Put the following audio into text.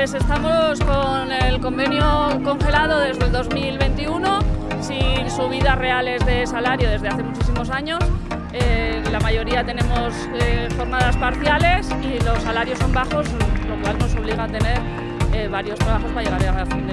Pues estamos con el convenio congelado desde el 2021, sin subidas reales de salario desde hace muchísimos años. Eh, la mayoría tenemos eh, jornadas parciales y los salarios son bajos, lo cual nos obliga a tener eh, varios trabajos para llegar a fin